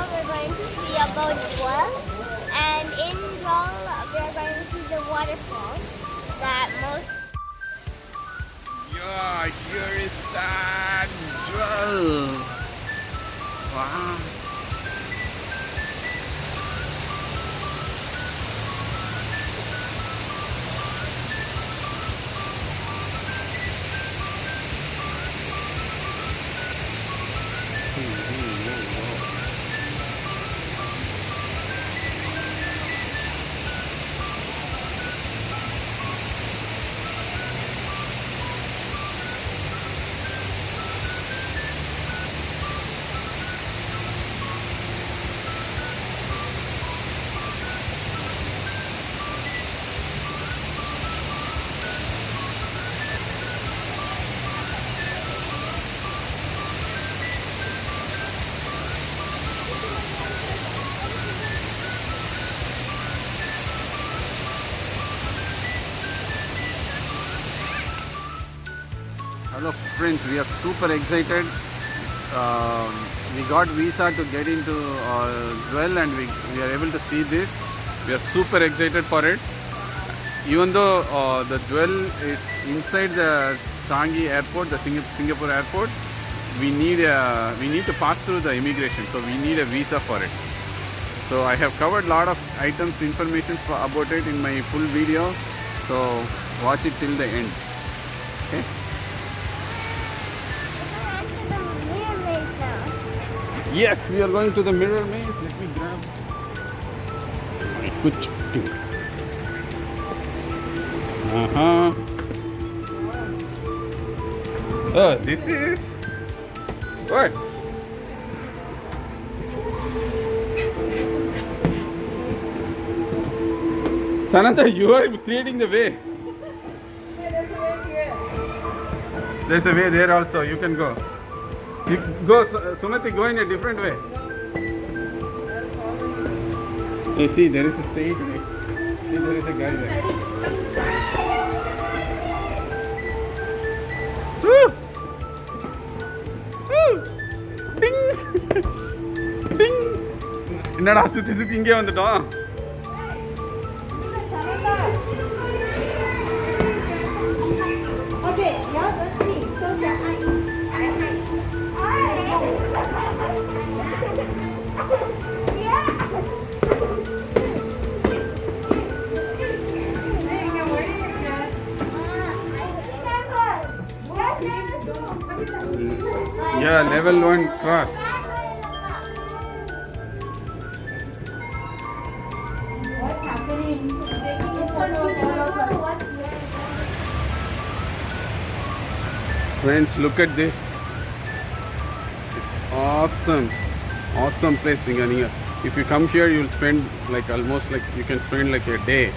now we're going to see about Jewel. And in Jewel, we're going to see the waterfall that most Yeah, here is that jewel. Wow. Hello friends, we are super excited. Um, we got visa to get into uh, Jewel and we, we are able to see this. We are super excited for it. Even though uh, the Jewel is inside the Changi airport, the Singa- Singapore airport, we need a, we need to pass through the immigration, so we need a visa for it. So I have covered a lot of items, information about it in my full video. So watch it till the end. Okay. Yes, we are going to the mirror maze. Let me grab my good thing. Uh huh. Oh, this is what? Sananta, you are creating the way. There's a way there also. You can go. You go, Su- Sumati, go in a different way. You see, there is a straight way. See, there is a guy there. Woo! Woo! Ding! Ding! என்னடா சுத்தி சுத்தி இங்கே வந்துட்டோம் level one crossed. What's happening? Friends, look at this. It's awesome. Awesome place, Singaniya. If you come here, you'll spend like almost like you can spend like a day.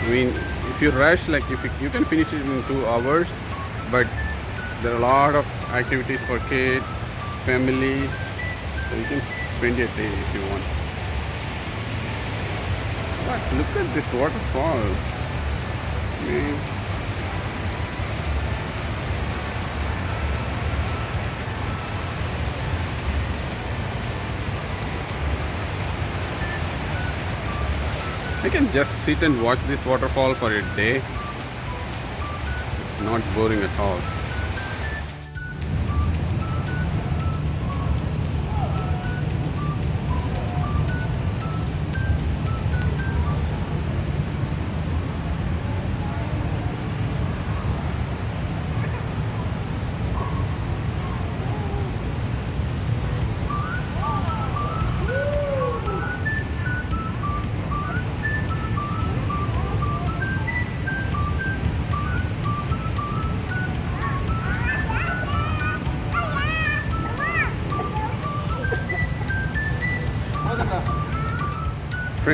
I mean, if you rush, like if you, you can finish it in two hours, but there are a lot of activities for kids, family, so you can spend a day if you want. But look at this waterfall. Man. I can just sit and watch this waterfall for a day. It's not boring at all.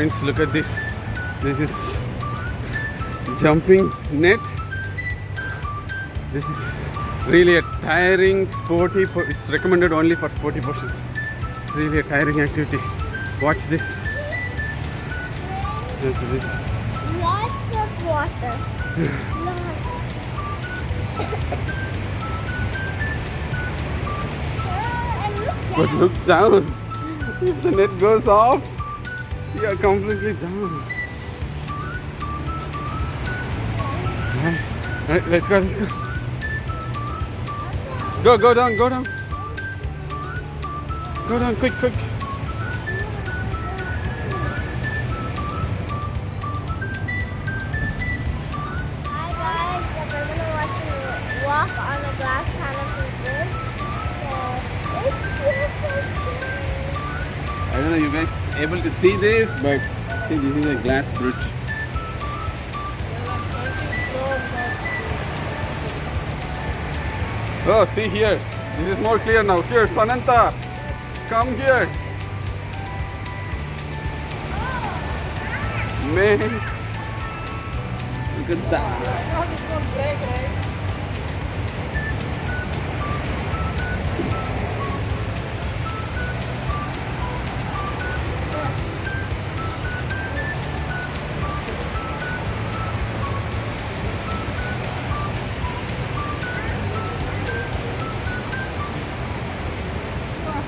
Friends, look at this. This is jumping net. This is really a tiring, sporty. It's recommended only for sporty persons. It's really a tiring activity. Watch this. Look at this. Lots of water. Lots. But look down. If the net goes off, you are completely down. Alright, alright, let's go, let's go. Go, go down, go down. Go down, quick, quick. Hi guys, we're gonna watch you walk on a glass canopy bridge. So it's I don't know you guys able to see this, but see this is a glass bridge. Oh, see here. This is more clear now. Here, Sananta, come here. Man, look at that.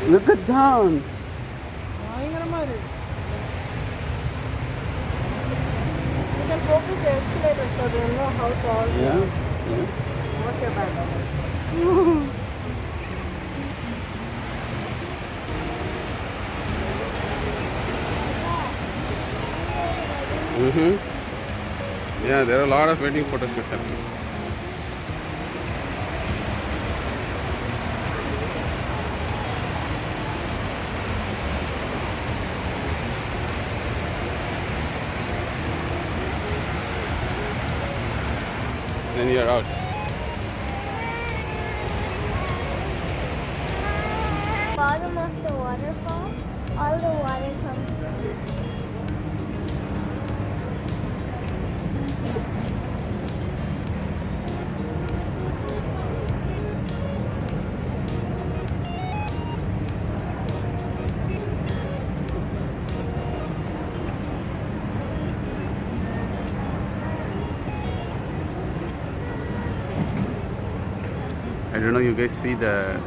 Look at down. Know how tall. Yeah. yeah. What's your? Mm -hmm. Yeah, there are a lot of wedding photos happening. Then you're out. bottom of the waterfall, all the water comes from. Don't know you guys see the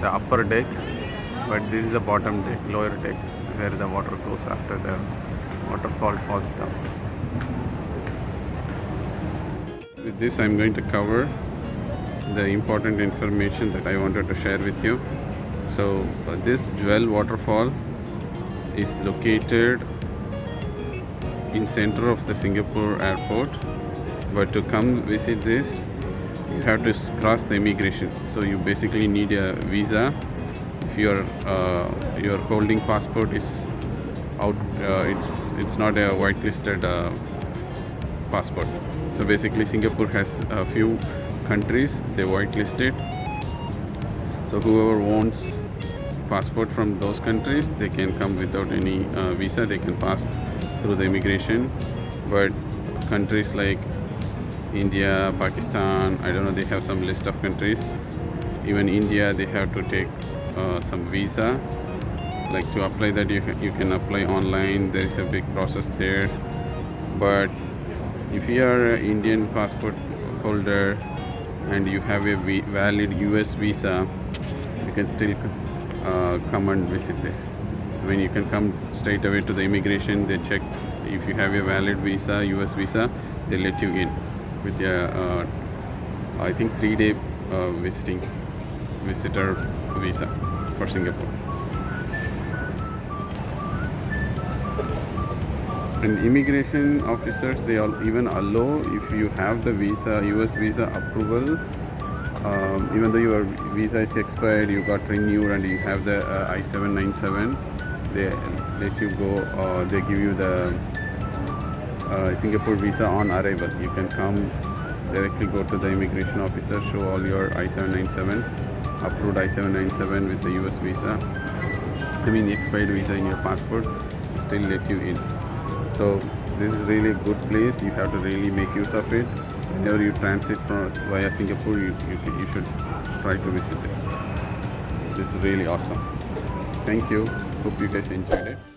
the upper deck, but this is the bottom deck, lower deck, where the water goes after the waterfall falls down. With this, I'm going to cover the important information that I wanted to share with you. So, uh, this Jewel waterfall is located in center of the Singapore airport. But to come visit this, you have to cross the immigration. So you basically need a visa. If your uh, your holding passport is out, uh, it's it's not a whitelisted uh, passport. So basically, Singapore has a few countries they whitelisted. So whoever wants passport from those countries, they can come without any uh, visa. They can pass through the immigration. But countries like India, Pakistan, I don't know, they have some list of countries. Even India, they have to take uh, some visa. Like to apply that, you, you can apply online. There is a big process there. But if you are an Indian passport holder and you have a valid US visa, you can still uh, come and visit this. I mean, you can come straight away to the immigration. They check if you have a valid visa, US visa, they let you in with a, uh, I think, three-day uh, visiting visitor visa for Singapore. And immigration officers, they all even allow if you have the visa, US visa approval, um, even though your visa is expired, you got renewed, and you have the uh, I-797, they let you go. Uh, they give you the uh, Singapore visa on arrival. You can come directly go to the immigration officer, show all your I-797, approved I-797 with the US visa. I mean expired visa in your passport, still let you in. So this is really a good place. You have to really make use of it. Whenever you transit from via Singapore, you, you, you should try to visit this. This is really awesome. Thank you. Hope you guys enjoyed it.